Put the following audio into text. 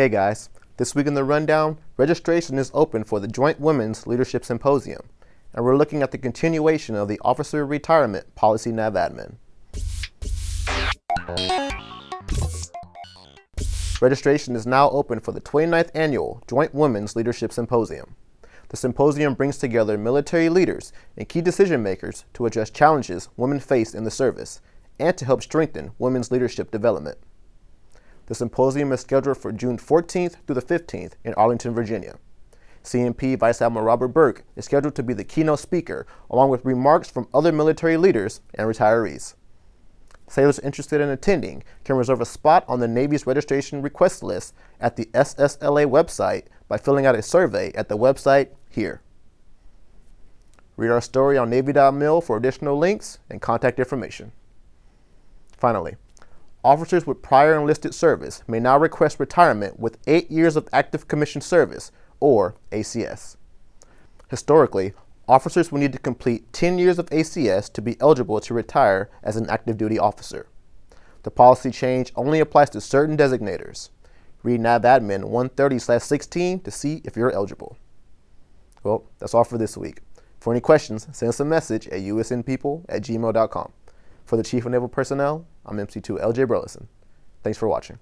Hey guys, this week in the rundown, registration is open for the Joint Women's Leadership Symposium, and we're looking at the continuation of the Officer Retirement Policy NAVADMIN. Registration is now open for the 29th Annual Joint Women's Leadership Symposium. The symposium brings together military leaders and key decision makers to address challenges women face in the service and to help strengthen women's leadership development. The symposium is scheduled for June 14th through the 15th in Arlington, Virginia. CNP Vice Admiral Robert Burke is scheduled to be the keynote speaker, along with remarks from other military leaders and retirees. Sailors interested in attending can reserve a spot on the Navy's registration request list at the SSLA website by filling out a survey at the website here. Read our story on Navy.mil for additional links and contact information. Finally, officers with prior enlisted service may now request retirement with eight years of active commission service, or ACS. Historically, officers will need to complete 10 years of ACS to be eligible to retire as an active duty officer. The policy change only applies to certain designators. Read NAVADMIN 130-16 to see if you're eligible. Well, that's all for this week. For any questions, send us a message at usnpeople at gmail.com. For the Chief of Naval Personnel, I'm MC2 LJ Burleson. Thanks for watching.